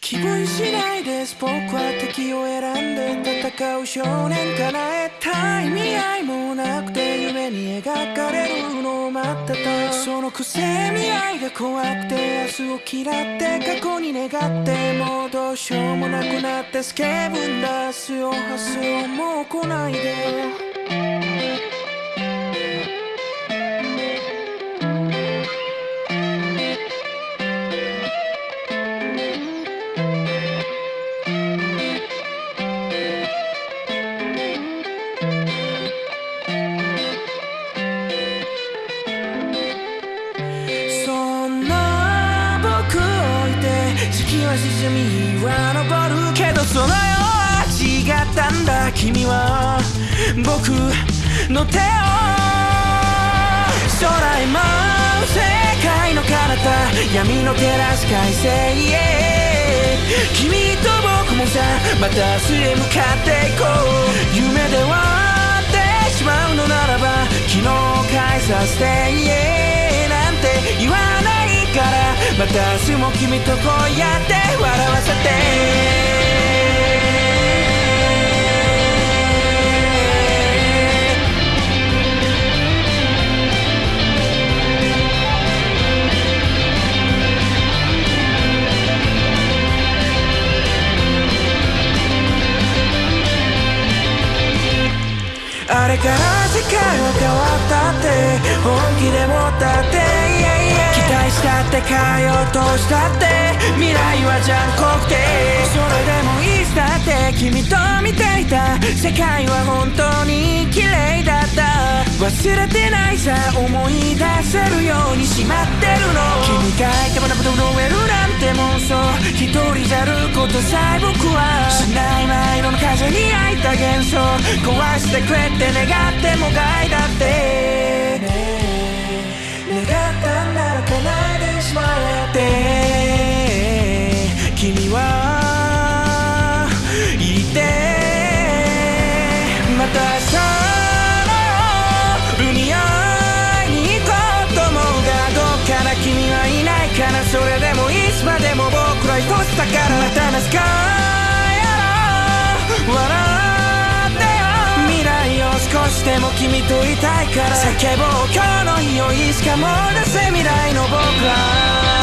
気分次第です。僕は敵を選んで戦う少年叶えた意味合いもなくて夢に描かれるのを待ってたそのくせ未来が怖くて明日を嫌って過去に願ってもうどうしようもなくなってスケブン出すよ。発すよもう来ないで。月は沈みは昇るけどその世は違ったんだ君は僕の手を空へ舞う世界の彼方闇の照らす快晴へ君と僕もさまた明日へ向かっていこう。夢で終わってしまうのならば昨日を返させてまた明日も君とこうやって笑わせて。あれから世界は変わ変えようとしたって未来は残酷でそれでもいつだって君と見ていた。世界は本当に綺麗だった。忘れてないさ思い出せるようにしまってるの。君がいてもなこと震えるなんて妄想一人じゃることさえ僕はしない。前の風に開いた幻想。壊してくれって願っても害だって。ね願ったんなまたさ海合いに行こうと思うがどっから君はいないかなそれでもいつまでも僕ら一つだからまたな。すかやろ笑ってよ未来を少しでも君といたいから叫ぼう。今日の日をいつかも出せ未来の僕ら